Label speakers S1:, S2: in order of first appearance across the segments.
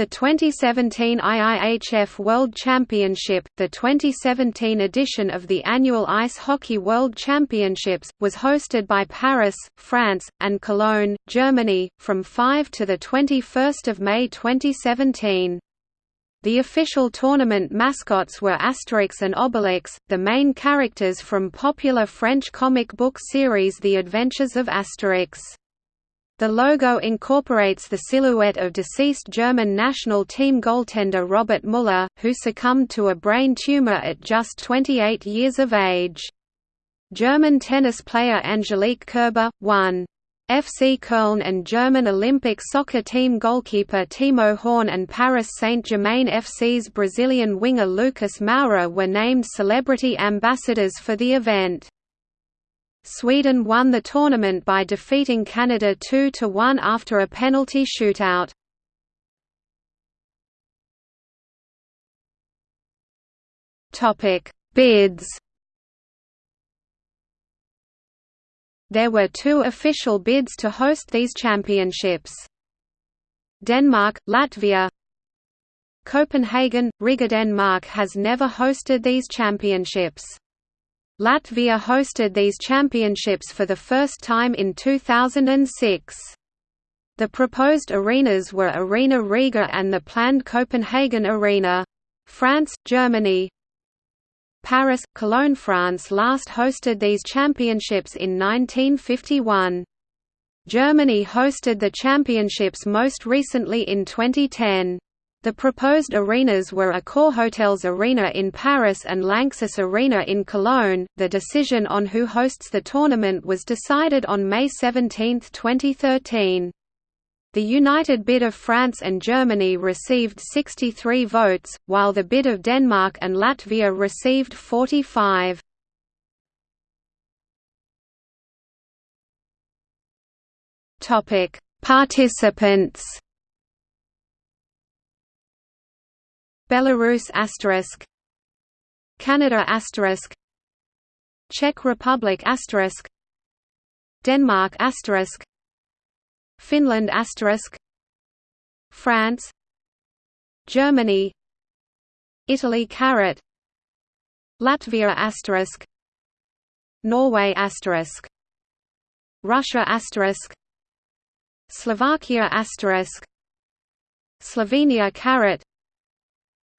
S1: The 2017 IIHF World Championship, the 2017 edition of the annual Ice Hockey World Championships, was hosted by Paris, France, and Cologne, Germany, from 5 to 21 May 2017. The official tournament mascots were Asterix and Obelix, the main characters from popular French comic book series The Adventures of Asterix. The logo incorporates the silhouette of deceased German national team goaltender Robert Muller, who succumbed to a brain tumor at just 28 years of age. German tennis player Angelique Kerber, won. FC Köln and German Olympic soccer team goalkeeper Timo Horn and Paris Saint-Germain FC's Brazilian winger Lucas Moura were named celebrity ambassadors for the event. Sweden won the tournament by defeating Canada 2–1 after a penalty shootout. Bids There were two official bids to host these championships. Denmark, Latvia Copenhagen, Riga Denmark has never hosted these championships. Latvia hosted these championships for the first time in 2006. The proposed arenas were Arena Riga and the planned Copenhagen Arena. France, Germany Paris, Cologne France last hosted these championships in 1951. Germany hosted the championships most recently in 2010. The proposed arenas were Accor Hotels Arena in Paris and Lanxess Arena in Cologne. The decision on who hosts the tournament was decided on May 17, 2013. The united bid of France and Germany received 63 votes, while the bid of Denmark and Latvia received 45. Topic: Participants Belarus asterisk Canada asterisk Czech Republic asterisk Denmark asterisk Finland asterisk France Germany Italy caret Latvia asterisk Norway asterisk Russia asterisk Slovakia asterisk Slovenia caret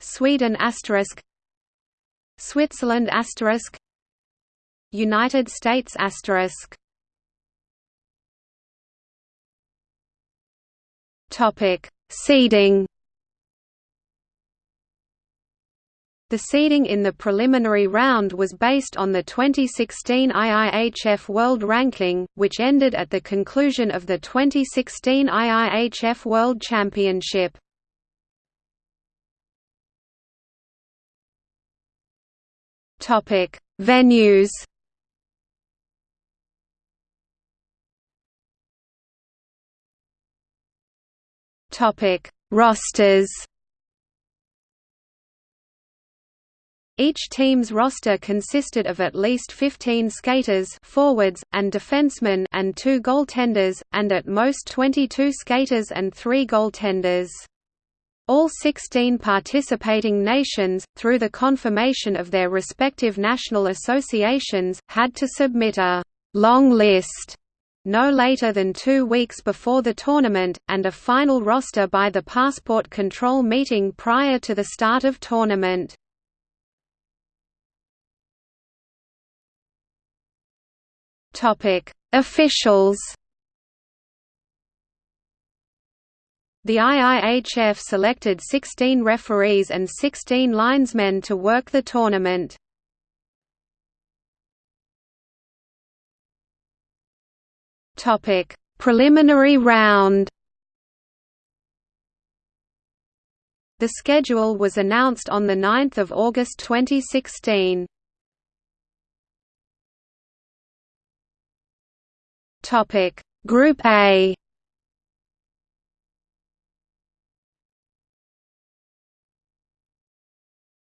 S1: Sweden asterisk Switzerland asterisk United States asterisk Topic Seeding The seeding in the preliminary round was based on the 2016 IIHF World Ranking, which ended at the conclusion of the 2016 IIHF World Championship. Topic: Venues. Topic: Rosters. Each team's roster consisted of at least 15 skaters forwards, and defensemen and two goaltenders, and at most 22 skaters and three goaltenders. All 16 participating nations, through the confirmation of their respective national associations, had to submit a «long list» no later than two weeks before the tournament, and a final roster by the passport control meeting prior to the start of tournament. Officials The IIHF selected 16 referees and 16 linesmen to work the tournament. Topic: Preliminary round. The schedule was announced on the 9th of August 2016. Topic: Group A.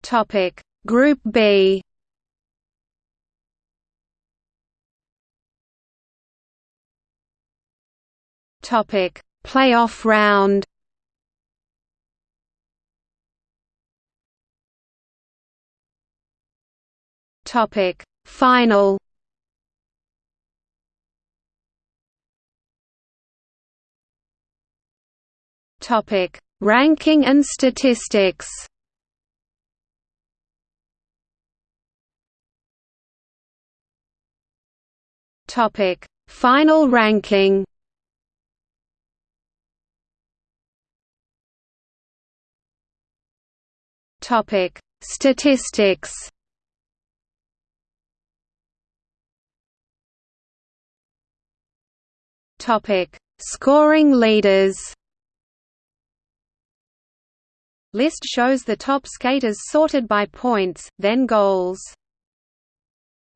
S1: Topic. Group B. Topic. Playoff round. Topic. Final. Topic. Ranking and statistics. Topic Final ranking? Topic Statistics? Topic Scoring leaders? List shows the top skaters sorted by points, then goals.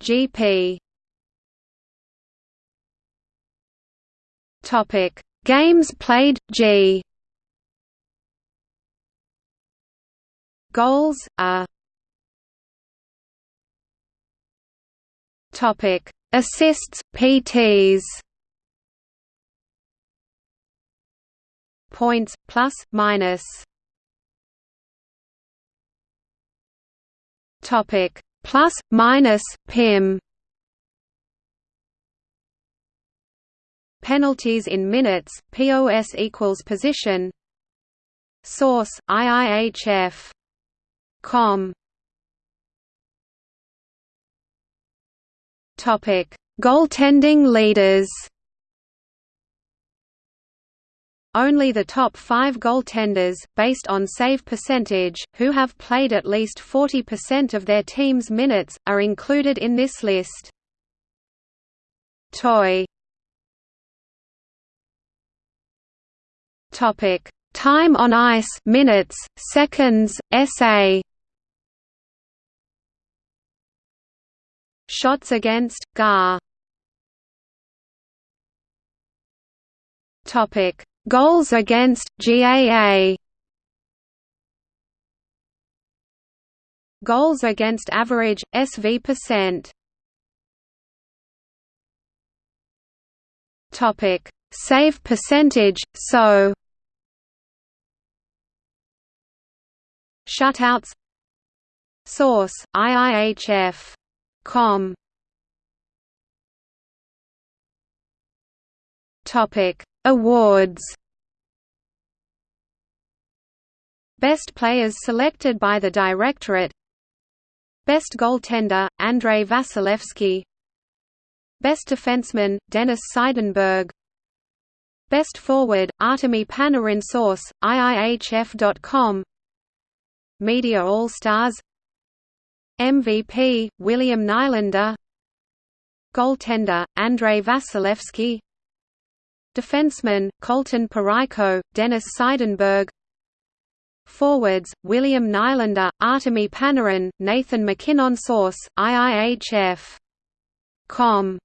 S1: GP Topic Games played G. Goals A. Topic Assists PTs Points plus minus. Topic plus minus PIM Penalties in minutes POS equals position Source IIHF com Topic Goaltending leaders Only the top five goaltenders, based on save percentage, who have played at least 40% of their team's minutes, are included in this list. TOI Topic: Time on ice, minutes, seconds, SA. Shots against GAR. Topic: Goals against GAA Goals against average SV percent. Topic. Save percentage so Shutouts. Source IIHF Topic. Awards. Best players selected by the Directorate. Best goaltender, Andrei Vasilevskiy. Best defenseman, Dennis Seidenberg. Best forward, Artemi Panarin Source, IIHF.com Media All-Stars MVP, William Nylander. Goaltender, Andrei Vasilevskiy. Defenseman, Colton Parayko, Dennis Seidenberg. Forwards, William Nylander, Artemi Panarin, Nathan MacKinnon Source, IIHF. Com